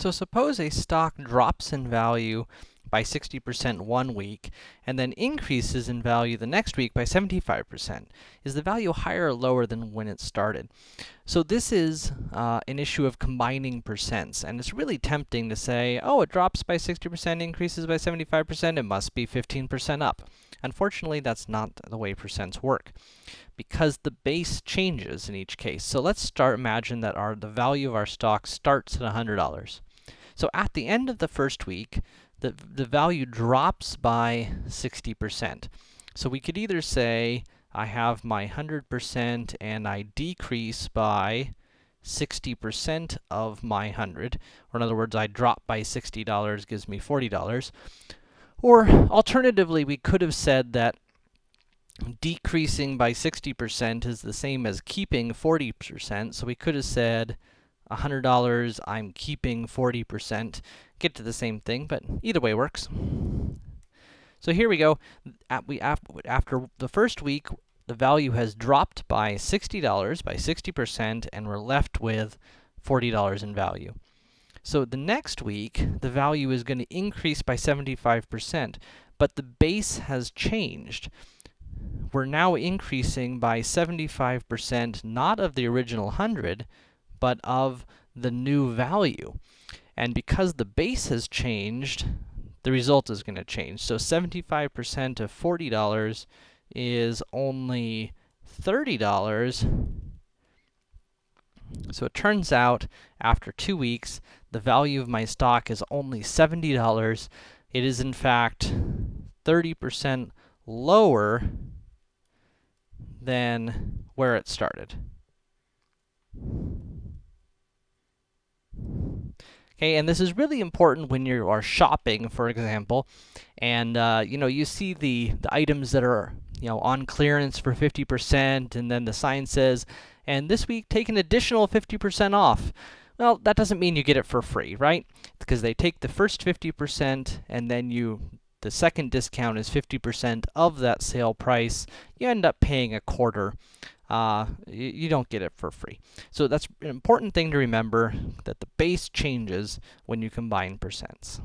So suppose a stock drops in value by 60% one week, and then increases in value the next week by 75%. Is the value higher or lower than when it started? So this is uh, an issue of combining percents, and it's really tempting to say, oh, it drops by 60%, increases by 75%, it must be 15% up. Unfortunately, that's not the way percents work, because the base changes in each case. So let's start, imagine that our, the value of our stock starts at $100. So at the end of the first week, the, the value drops by 60%. So we could either say, I have my 100% and I decrease by 60% of my 100, or in other words, I drop by $60 gives me $40. Or alternatively, we could have said that decreasing by 60% is the same as keeping 40%, so we could have said $100, I'm keeping 40%. Get to the same thing, but either way works. So here we go. At we after the first week, the value has dropped by $60 by 60%, and we're left with $40 in value. So the next week, the value is going to increase by 75%, but the base has changed. We're now increasing by 75%, not of the original 100, but of the new value. And because the base has changed, the result is going to change. So 75% of $40 is only $30. So it turns out, after two weeks, the value of my stock is only $70. It is, in fact, 30% lower than where it started. Okay, and this is really important when you are shopping, for example, and, uh, you know, you see the, the items that are, you know, on clearance for 50%, and then the sign says, and this week, take an additional 50% off. Well, that doesn't mean you get it for free, right? Because they take the first 50%, and then you the second discount is 50% of that sale price. You end up paying a quarter uh, you, you don't get it for free. So that's an important thing to remember, that the base changes when you combine percents.